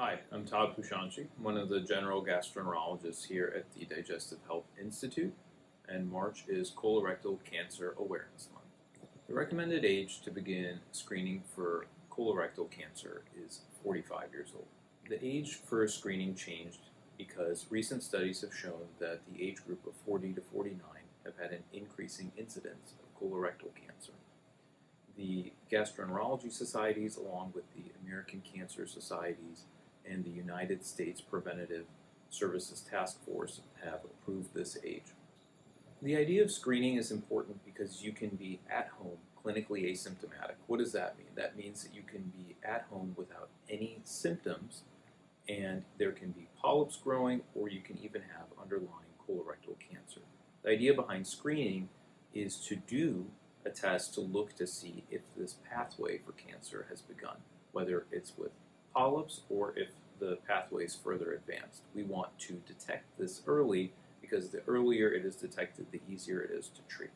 Hi, I'm Todd Pushanchi, one of the general gastroenterologists here at the Digestive Health Institute, and March is Colorectal Cancer Awareness Month. The recommended age to begin screening for colorectal cancer is 45 years old. The age for screening changed because recent studies have shown that the age group of 40 to 49 have had an increasing incidence of colorectal cancer. The gastroenterology societies, along with the American Cancer Societies and the United States Preventative Services Task Force, have approved this age. The idea of screening is important because you can be at home clinically asymptomatic. What does that mean? That means that you can be at home without any symptoms and there can be polyps growing or you can even have underlying colorectal cancer. The idea behind screening is to do a test to look to see if this pathway for cancer has begun, whether it's with polyps or if the pathway is further advanced. We want to detect this early because the earlier it is detected, the easier it is to treat.